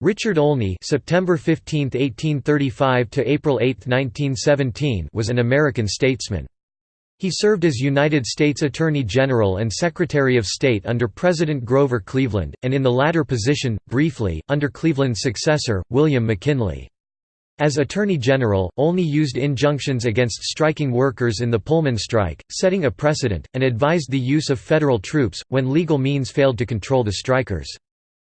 Richard Olney September 15, 1835 to April 8, 1917 was an American statesman. He served as United States Attorney General and Secretary of State under President Grover Cleveland, and in the latter position, briefly, under Cleveland's successor, William McKinley. As Attorney General, Olney used injunctions against striking workers in the Pullman strike, setting a precedent, and advised the use of federal troops, when legal means failed to control the strikers.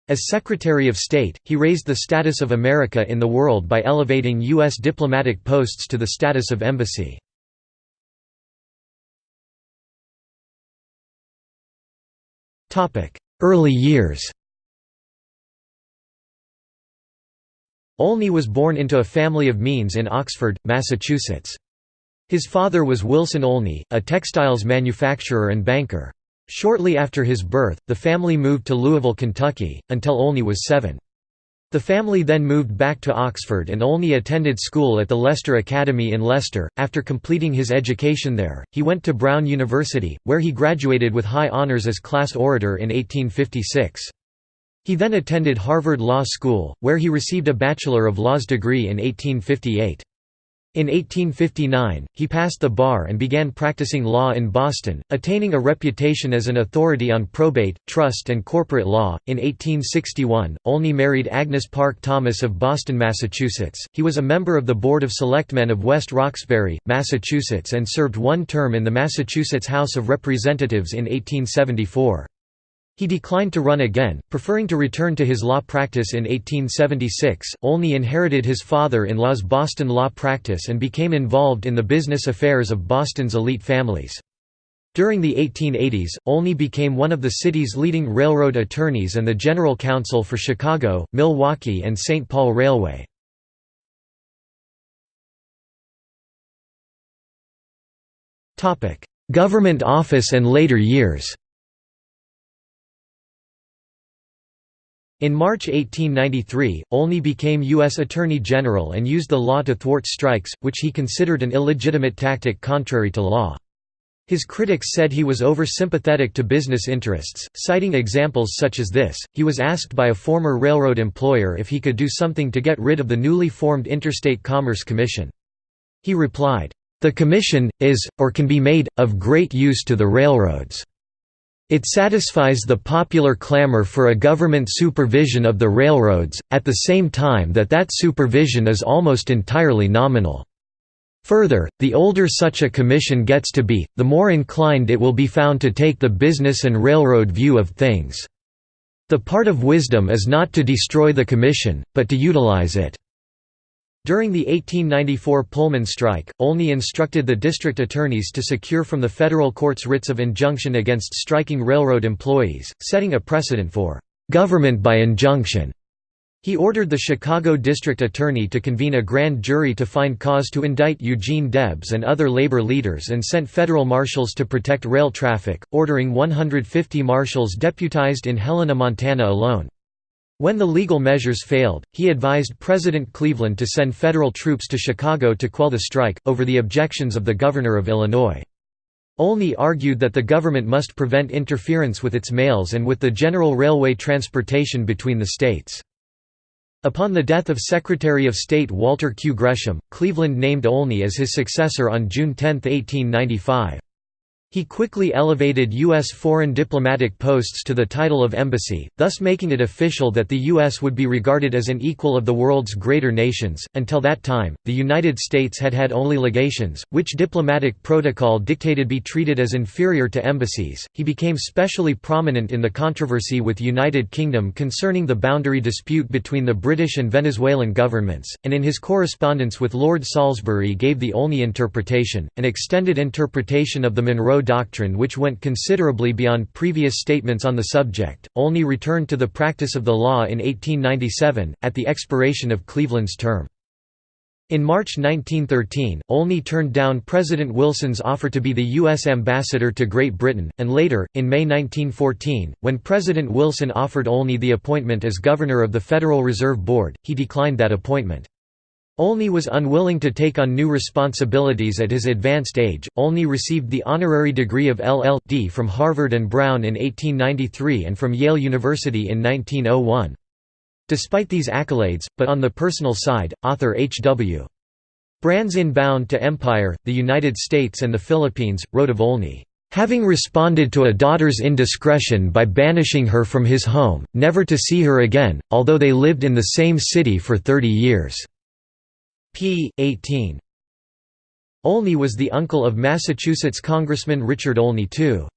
As Secretary of State, he raised the status of America in the world by elevating U.S. diplomatic posts to the status of embassy. Early years Olney was born into a family of means in Oxford, Massachusetts. His father was Wilson Olney, a textiles manufacturer and banker. Shortly after his birth, the family moved to Louisville, Kentucky, until Olney was seven. The family then moved back to Oxford and Olney attended school at the Leicester Academy in Leicester. After completing his education there, he went to Brown University, where he graduated with high honors as class orator in 1856. He then attended Harvard Law School, where he received a Bachelor of Laws degree in 1858. In 1859, he passed the bar and began practicing law in Boston, attaining a reputation as an authority on probate, trust, and corporate law. In 1861, Olney married Agnes Park Thomas of Boston, Massachusetts. He was a member of the Board of Selectmen of West Roxbury, Massachusetts, and served one term in the Massachusetts House of Representatives in 1874. He declined to run again, preferring to return to his law practice in 1876. Olney inherited his father in law's Boston law practice and became involved in the business affairs of Boston's elite families. During the 1880s, Olney became one of the city's leading railroad attorneys and the general counsel for Chicago, Milwaukee, and St. Paul Railway. Government office and later years In March 1893, Olney became U.S. Attorney General and used the law to thwart strikes, which he considered an illegitimate tactic contrary to law. His critics said he was over-sympathetic to business interests, citing examples such as this. He was asked by a former railroad employer if he could do something to get rid of the newly formed Interstate Commerce Commission. He replied, "The commission is or can be made of great use to the railroads." It satisfies the popular clamor for a government supervision of the railroads, at the same time that that supervision is almost entirely nominal. Further, the older such a commission gets to be, the more inclined it will be found to take the business and railroad view of things. The part of wisdom is not to destroy the commission, but to utilize it. During the 1894 Pullman strike, Olney instructed the district attorneys to secure from the federal courts writs of injunction against striking railroad employees, setting a precedent for "...government by injunction." He ordered the Chicago district attorney to convene a grand jury to find cause to indict Eugene Debs and other labor leaders and sent federal marshals to protect rail traffic, ordering 150 marshals deputized in Helena, Montana alone. When the legal measures failed, he advised President Cleveland to send federal troops to Chicago to quell the strike, over the objections of the governor of Illinois. Olney argued that the government must prevent interference with its mails and with the general railway transportation between the states. Upon the death of Secretary of State Walter Q. Gresham, Cleveland named Olney as his successor on June 10, 1895. He quickly elevated U.S. foreign diplomatic posts to the title of embassy, thus making it official that the U.S. would be regarded as an equal of the world's greater nations. Until that time, the United States had had only legations, which diplomatic protocol dictated be treated as inferior to embassies. He became specially prominent in the controversy with United Kingdom concerning the boundary dispute between the British and Venezuelan governments, and in his correspondence with Lord Salisbury gave the Olney interpretation, an extended interpretation of the Monroe doctrine which went considerably beyond previous statements on the subject. Olney returned to the practice of the law in 1897, at the expiration of Cleveland's term. In March 1913, Olney turned down President Wilson's offer to be the U.S. ambassador to Great Britain, and later, in May 1914, when President Wilson offered Olney the appointment as governor of the Federal Reserve Board, he declined that appointment. Olney was unwilling to take on new responsibilities at his advanced age. Olney received the honorary degree of LL.D. from Harvard and Brown in 1893 and from Yale University in 1901. Despite these accolades, but on the personal side, author H.W. Brands in Bound to Empire, the United States and the Philippines, wrote of Olney, "...having responded to a daughter's indiscretion by banishing her from his home, never to see her again, although they lived in the same city for 30 years." P. 18. Olney was the uncle of Massachusetts Congressman Richard Olney II.